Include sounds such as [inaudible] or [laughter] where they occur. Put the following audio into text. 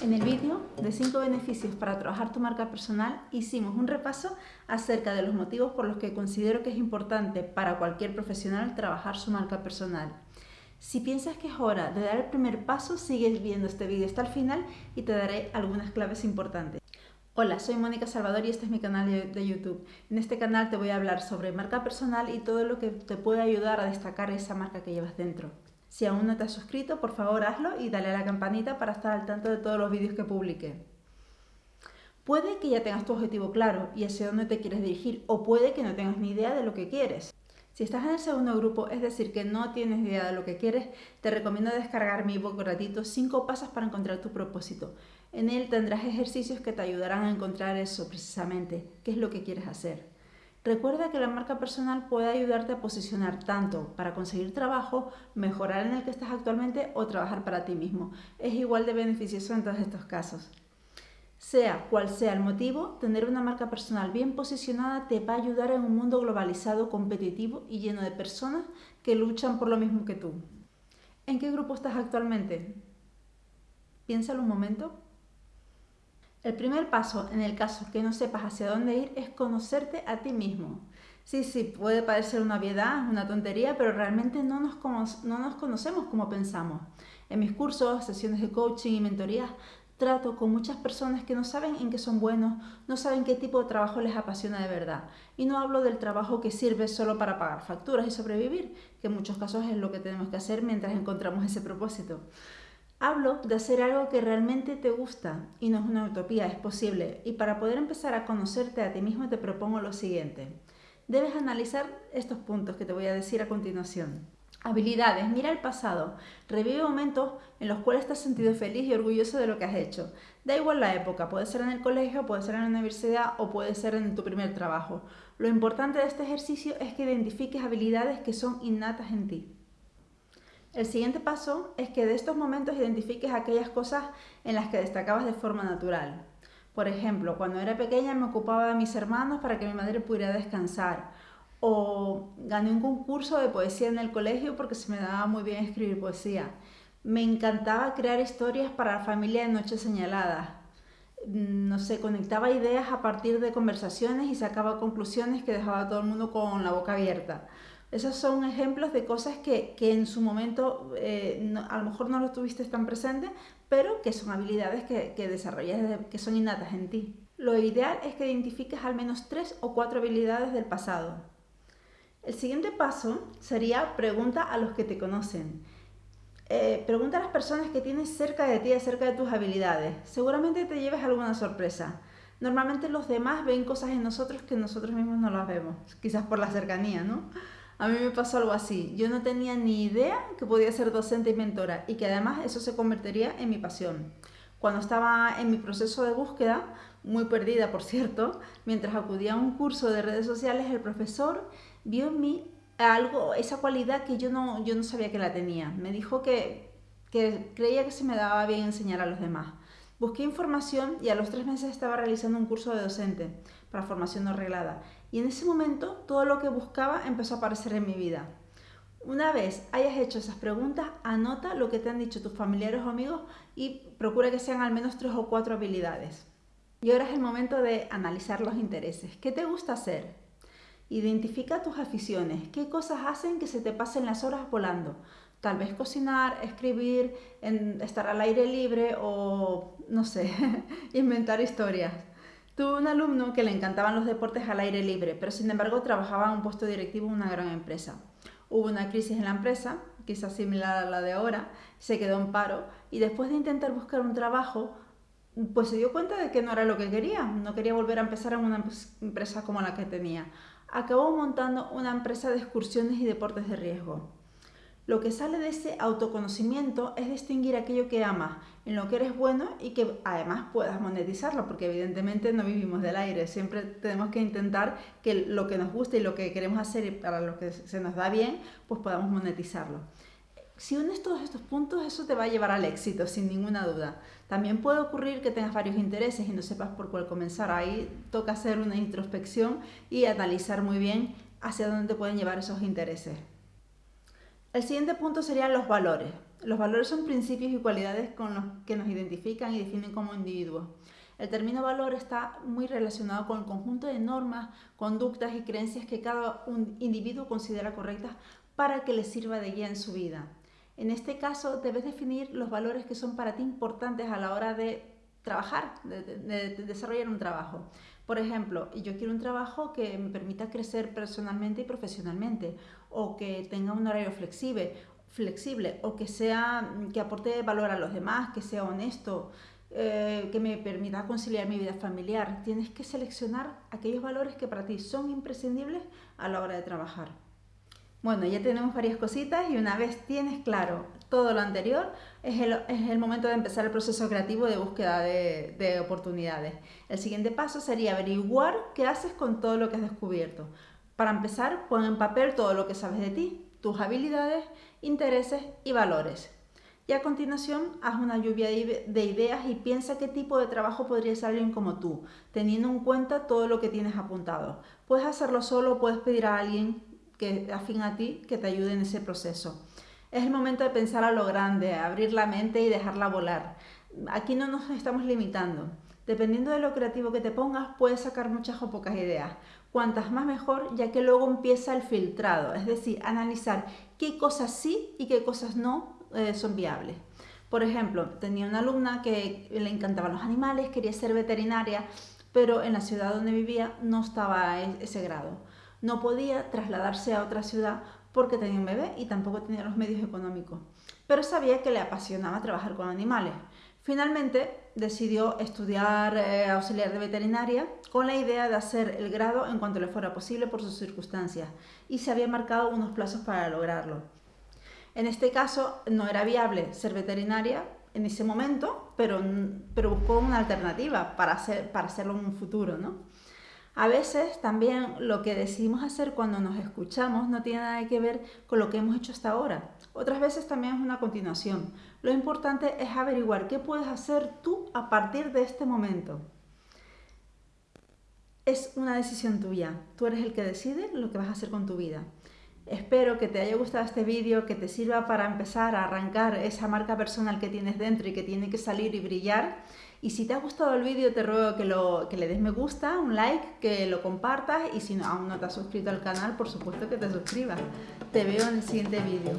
En el vídeo de 5 beneficios para trabajar tu marca personal hicimos un repaso acerca de los motivos por los que considero que es importante para cualquier profesional trabajar su marca personal. Si piensas que es hora de dar el primer paso, sigues viendo este vídeo hasta el final y te daré algunas claves importantes. Hola, soy Mónica Salvador y este es mi canal de YouTube. En este canal te voy a hablar sobre marca personal y todo lo que te puede ayudar a destacar esa marca que llevas dentro. Si aún no te has suscrito, por favor hazlo y dale a la campanita para estar al tanto de todos los vídeos que publique. Puede que ya tengas tu objetivo claro y hacia dónde te quieres dirigir, o puede que no tengas ni idea de lo que quieres. Si estás en el segundo grupo, es decir, que no tienes idea de lo que quieres, te recomiendo descargar mi ebook gratuito 5 pasos para encontrar tu propósito. En él tendrás ejercicios que te ayudarán a encontrar eso precisamente, qué es lo que quieres hacer. Recuerda que la marca personal puede ayudarte a posicionar tanto para conseguir trabajo, mejorar en el que estás actualmente o trabajar para ti mismo. Es igual de beneficioso en todos estos casos. Sea cual sea el motivo, tener una marca personal bien posicionada te va a ayudar en un mundo globalizado, competitivo y lleno de personas que luchan por lo mismo que tú. ¿En qué grupo estás actualmente? Piénsalo un momento. El primer paso, en el caso que no sepas hacia dónde ir, es conocerte a ti mismo. Sí, sí, puede parecer una obviedad, una tontería, pero realmente no nos, no nos conocemos como pensamos. En mis cursos, sesiones de coaching y mentorías, trato con muchas personas que no saben en qué son buenos, no saben qué tipo de trabajo les apasiona de verdad. Y no hablo del trabajo que sirve solo para pagar facturas y sobrevivir, que en muchos casos es lo que tenemos que hacer mientras encontramos ese propósito. Hablo de hacer algo que realmente te gusta y no es una utopía, es posible. Y para poder empezar a conocerte a ti mismo te propongo lo siguiente. Debes analizar estos puntos que te voy a decir a continuación. Habilidades. Mira el pasado. Revive momentos en los cuales te has sentido feliz y orgulloso de lo que has hecho. Da igual la época, puede ser en el colegio, puede ser en la universidad o puede ser en tu primer trabajo. Lo importante de este ejercicio es que identifiques habilidades que son innatas en ti. El siguiente paso es que de estos momentos identifiques aquellas cosas en las que destacabas de forma natural. Por ejemplo, cuando era pequeña me ocupaba de mis hermanos para que mi madre pudiera descansar. O gané un concurso de poesía en el colegio porque se me daba muy bien escribir poesía. Me encantaba crear historias para la familia de noches señaladas. No sé, conectaba ideas a partir de conversaciones y sacaba conclusiones que dejaba a todo el mundo con la boca abierta. Esos son ejemplos de cosas que, en su momento eh, a lo mejor no lo tuviste tan presente, pero que son habilidades que, que desarrollas, que son innatas en ti. Lo ideal es que identifiques al menos tres o cuatro habilidades del pasado. El siguiente paso sería pregunta a los que te conocen. Eh, pregunta a las personas que tienes cerca de ti acerca de tus habilidades. Seguramente te lleves alguna sorpresa. Normalmente los demás ven cosas en nosotros que nosotros mismos no las vemos, quizás por la cercanía, ¿no? A mí me pasó algo así. Yo no tenía ni idea que podía ser docente y mentora y que además eso se convertiría en mi pasión. Cuando estaba en mi proceso de búsqueda, muy perdida por cierto, mientras acudía a un curso de redes sociales, el profesor vio en mí algo, esa cualidad que yo no, yo no sabía que la tenía. Me dijo que, que creía que se me daba bien enseñar a los demás. Busqué información y a los tres meses estaba realizando un curso de docente para formación no reglada. Y en ese momento todo lo que buscaba empezó a aparecer en mi vida. Una vez hayas hecho esas preguntas, anota lo que te han dicho tus familiares o amigos y procura que sean al menos tres o cuatro habilidades. Y ahora es el momento de analizar los intereses. ¿Qué te gusta hacer? Identifica tus aficiones. ¿Qué cosas hacen que se te pasen las horas volando? Tal vez cocinar, escribir, estar al aire libre o, no sé, [laughs] inventar historias. Tuve un alumno que le encantaban los deportes al aire libre, pero sin embargo trabajaba en un puesto directivo en una gran empresa. Hubo una crisis en la empresa, quizás similar a la de ahora, se quedó en paro y después de intentar buscar un trabajo, pues se dio cuenta de que no era lo que quería, no quería volver a empezar en una empresa como la que tenía. Acabó montando una empresa de excursiones y deportes de riesgo. Lo que sale de ese autoconocimiento es distinguir aquello que amas, en lo que eres bueno y que además puedas monetizarlo, porque evidentemente no vivimos del aire, siempre tenemos que intentar que lo que nos gusta y lo que queremos hacer y para lo que se nos da bien, pues podamos monetizarlo. Si unes todos estos puntos, eso te va a llevar al éxito, sin ninguna duda. También puede ocurrir que tengas varios intereses y no sepas por cuál comenzar. Ahí toca hacer una introspección y analizar muy bien hacia dónde te pueden llevar esos intereses. El siguiente punto serían los valores. Los valores son principios y cualidades con los que nos identifican y definen como individuos. El término valor está muy relacionado con el conjunto de normas, conductas y creencias que cada individuo considera correctas para que le sirva de guía en su vida. En este caso, debes definir los valores que son para ti importantes a la hora de trabajar, de, desarrollar un trabajo. Por ejemplo, yo quiero un trabajo que me permita crecer personalmente y profesionalmente, o que tenga un horario flexible, flexible o que, sea, que aporte valor a los demás, que sea honesto, eh, que me permita conciliar mi vida familiar. Tienes que seleccionar aquellos valores que para ti son imprescindibles a la hora de trabajar. Bueno, ya tenemos varias cositas y una vez tienes claro todo lo anterior, es el, es el momento de empezar el proceso creativo de búsqueda de, de, oportunidades. El siguiente paso sería averiguar qué haces con todo lo que has descubierto. Para empezar, pon en papel todo lo que sabes de ti, tus habilidades, intereses y valores. Y a continuación, haz una lluvia de ideas y piensa qué tipo de trabajo podría ser alguien como tú, teniendo en cuenta todo lo que tienes apuntado. Puedes hacerlo solo puedes pedir a alguien que afín a ti que te ayude en ese proceso. Es el momento de pensar a lo grande, abrir la mente y dejarla volar. Aquí no nos estamos limitando. Dependiendo de lo creativo que te pongas, puedes sacar muchas o pocas ideas. Cuantas más mejor, ya que luego empieza el filtrado, es decir, analizar qué cosas sí y qué cosas no eh, son viables. Por ejemplo, tenía una alumna que le encantaban los animales, quería ser veterinaria, pero en la ciudad donde vivía no estaba ese grado. No podía trasladarse a otra ciudad porque tenía un bebé y tampoco tenía los medios económicos, pero sabía que le apasionaba trabajar con animales. Finalmente decidió estudiar eh, auxiliar de veterinaria con la idea de hacer el grado en cuanto le fuera posible por sus circunstancias y se había marcado unos plazos para lograrlo. En este caso no era viable ser veterinaria en ese momento, pero, pero buscó una alternativa para, para hacerlo en un futuro. ¿no? A veces también lo que decidimos hacer cuando nos escuchamos no tiene nada que ver con lo que hemos hecho hasta ahora. Otras veces también es una continuación. Lo importante es averiguar qué puedes hacer tú a partir de este momento. Es una decisión tuya. Tú eres el que decide lo que vas a hacer con tu vida. Espero que te haya gustado este vídeo, que te sirva para empezar a arrancar esa marca personal que tienes dentro y que tiene que salir y brillar y si te ha gustado el vídeo te ruego que, lo, que le des me gusta, un like, que lo compartas y si no, aún no te has suscrito al canal, por supuesto que te suscribas. Te veo en el siguiente vídeo.